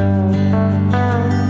you.